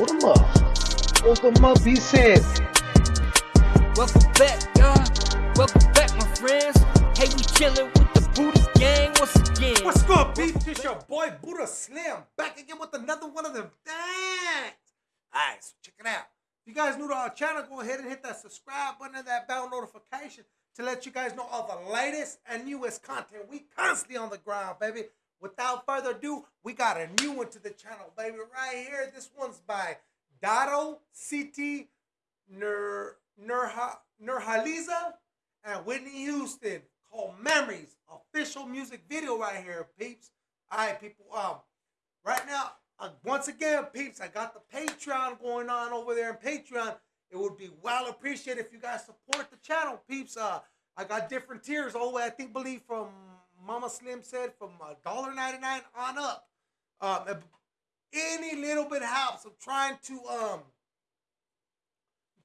Hold them up. Hold them up, he said. Welcome back, y'all. Welcome back, my friends. Hey, we chilling with the Buddha gang once again. What's good, beef? This your boy Buddha Slim back again with another one of them things. Alright, so check it out. If you guys new to our channel, go ahead and hit that subscribe button and that bell notification to let you guys know all the latest and newest content. We constantly on the ground, baby. Without further ado, we got a new one to the channel, baby. Right here. This one's by Dato' Siti Nur Nurha Nurhaliza and Whitney Houston called Memories. Official music video right here, peeps. Alright, people. Um, right now, uh, once again, peeps, I got the Patreon going on over there in Patreon. It would be well appreciated if you guys support the channel, peeps. Uh, I got different tiers. all the way, I think believe from Mama Slim said from $1.99 on up. Um, any little bit helps. I'm trying to um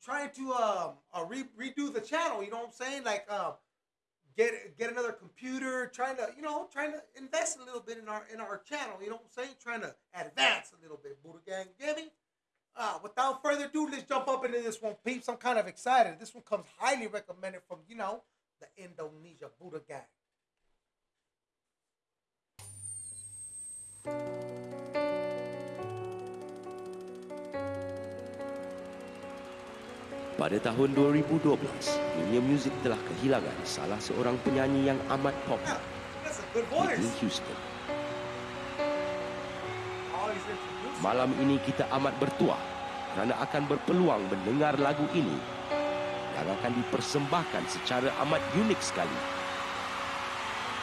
trying to um uh, re- redo the channel. You know what I'm saying? Like um get get another computer. Trying to you know trying to invest a little bit in our in our channel. You know what I'm saying? Trying to advance a little bit. Buddha Gang, get me? Uh, without further ado, let's jump up into this one, peeps. I'm kind of excited. This one comes highly recommended from you know the Indonesia Buddha Gang. Pada tahun 2012, dunia muzik telah kehilangan salah seorang penyanyi yang amat popular, Whitney. Houston. Malam ini kita amat bertuah kerana akan berpeluang mendengar lagu ini yang akan dipersembahkan secara amat unik sekali.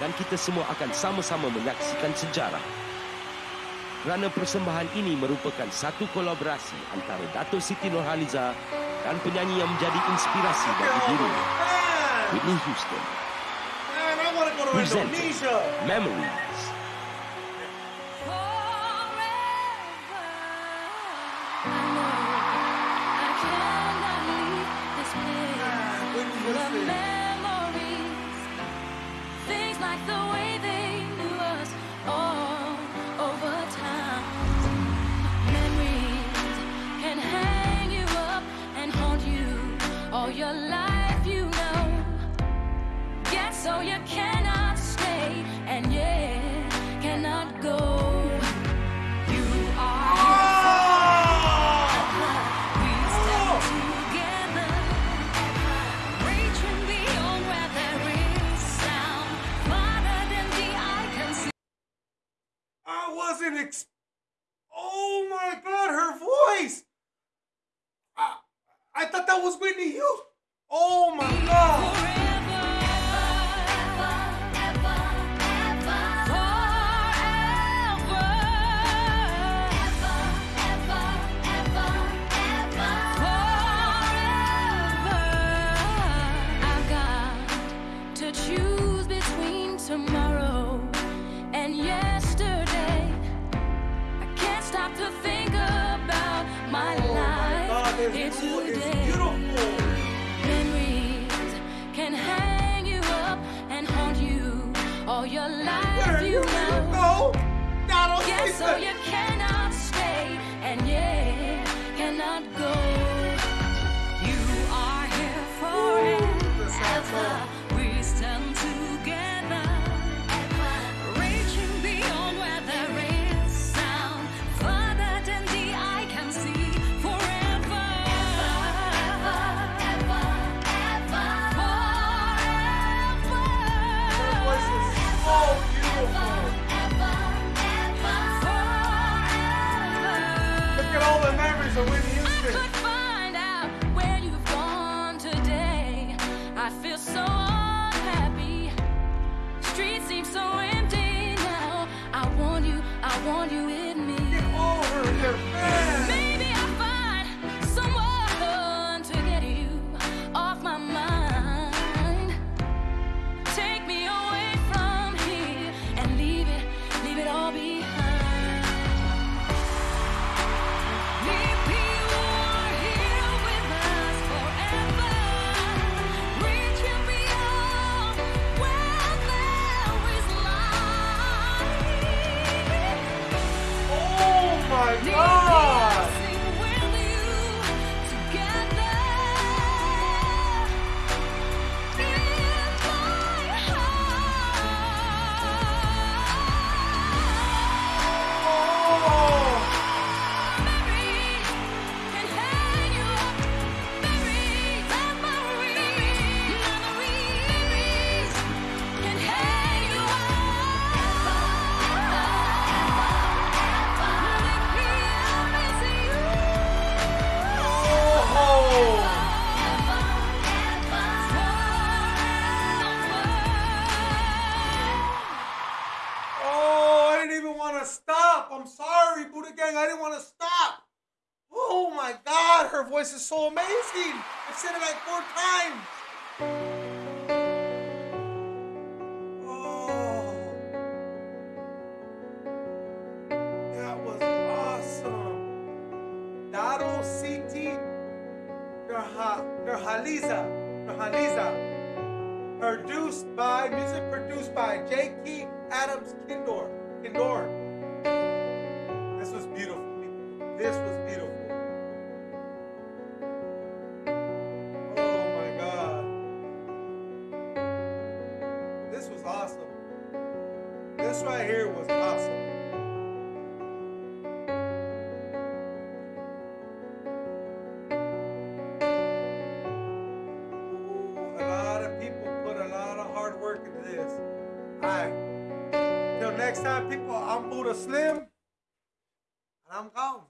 Dan kita semua akan sama-sama menyaksikan sejarah. Kerana persembahan ini merupakan satu kolaborasi antara Dato' Siti Nurhaliza dan penyanyi yang menjadi inspirasi bagi dirinya, Man, Whitney Houston. Indonesia. Memories. Man, your life, you know. So you cannot stay, and yet cannot go. You are. I wasn't ex- Oh my god, her voice! I, thought that was Whitney Houston. Oh my god! Choose between tomorrow and. Here this blue today. Memories can hang you up and haunt you all your life. You know. go? Donald Yeah, so you cannot stay and yeah, The memories of Whitney I could find out where you've gone today. I feel so unhappy. Streets seem so empty now. I want you, I want you with me. Get over here, man! Stop. Oh my God, her voice is so amazing. I've said it like four times. Oh, that was awesome. Dato' Siti Nurhaliza. Nurhaliza. Produced by, music produced by J. Key Adams Kindor. Kindor. Right here was awesome. A lot of people put a lot of hard work into this. Alright. Till next time, people, I'm Buddha Slim. And I'm gone.